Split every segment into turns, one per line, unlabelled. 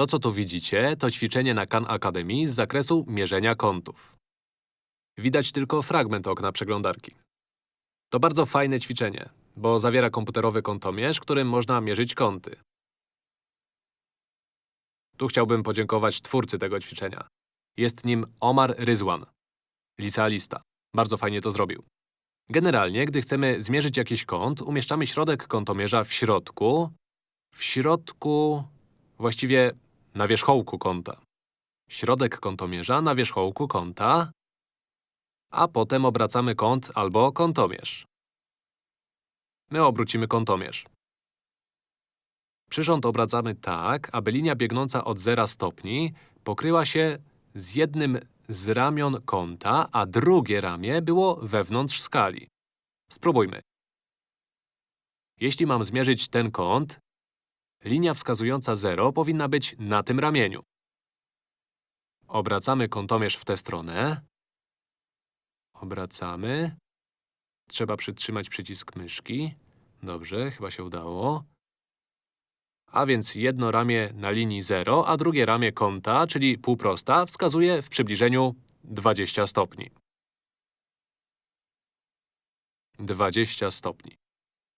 To, co tu widzicie, to ćwiczenie na Khan Academy z zakresu mierzenia kątów. Widać tylko fragment okna przeglądarki. To bardzo fajne ćwiczenie, bo zawiera komputerowy kątomierz, którym można mierzyć kąty. Tu chciałbym podziękować twórcy tego ćwiczenia. Jest nim Omar Ryzwan, licealista. Bardzo fajnie to zrobił. Generalnie, gdy chcemy zmierzyć jakiś kąt, umieszczamy środek kątomierza w środku, w środku, właściwie na wierzchołku kąta. Środek kątomierza na wierzchołku kąta, a potem obracamy kąt albo kątomierz. My obrócimy kątomierz. Przyrząd obracamy tak, aby linia biegnąca od 0 stopni pokryła się z jednym z ramion kąta, a drugie ramię było wewnątrz skali. Spróbujmy. Jeśli mam zmierzyć ten kąt, linia wskazująca 0 powinna być na tym ramieniu. Obracamy kątomierz w tę stronę. Obracamy. Trzeba przytrzymać przycisk myszki. Dobrze, chyba się udało. A więc jedno ramię na linii 0, a drugie ramię kąta, czyli półprosta, wskazuje w przybliżeniu 20 stopni. 20 stopni.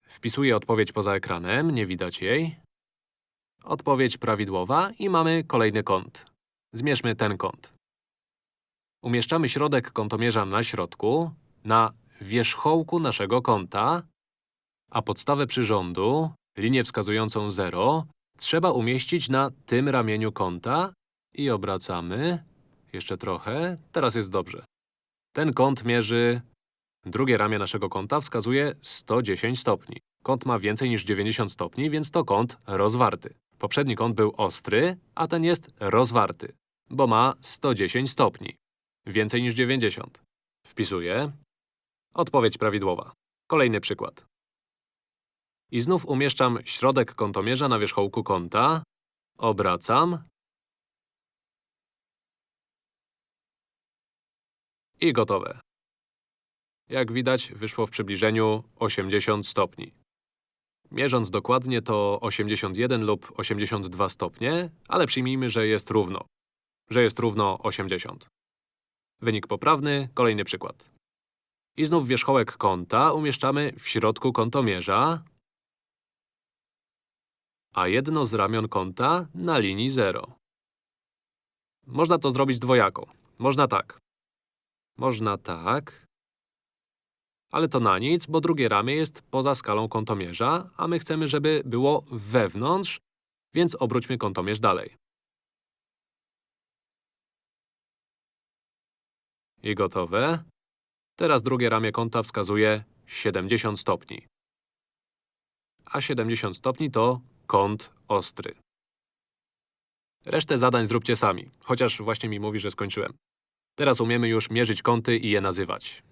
Wpisuję odpowiedź poza ekranem, nie widać jej. Odpowiedź prawidłowa i mamy kolejny kąt. Zmierzmy ten kąt. Umieszczamy środek kątomierza na środku, na wierzchołku naszego kąta, a podstawę przyrządu, linię wskazującą 0, trzeba umieścić na tym ramieniu kąta i obracamy. Jeszcze trochę. Teraz jest dobrze. Ten kąt mierzy… Drugie ramię naszego kąta wskazuje 110 stopni. Kąt ma więcej niż 90 stopni, więc to kąt rozwarty. Poprzedni kąt był ostry, a ten jest rozwarty, bo ma 110 stopni. Więcej niż 90. Wpisuję. Odpowiedź prawidłowa. Kolejny przykład. I znów umieszczam środek kątomierza na wierzchołku kąta. Obracam. I gotowe. Jak widać, wyszło w przybliżeniu 80 stopni. Mierząc dokładnie to 81 lub 82 stopnie, ale przyjmijmy, że jest równo. Że jest równo 80. Wynik poprawny, kolejny przykład. I znów wierzchołek kąta umieszczamy w środku kątomierza, a jedno z ramion kąta na linii 0. Można to zrobić dwojako. Można tak. Można tak. Ale to na nic, bo drugie ramię jest poza skalą kątomierza, a my chcemy, żeby było wewnątrz, więc obróćmy kątomierz dalej. I gotowe. Teraz drugie ramię kąta wskazuje 70 stopni. A 70 stopni to kąt ostry. Resztę zadań zróbcie sami, chociaż właśnie mi mówi, że skończyłem. Teraz umiemy już mierzyć kąty i je nazywać.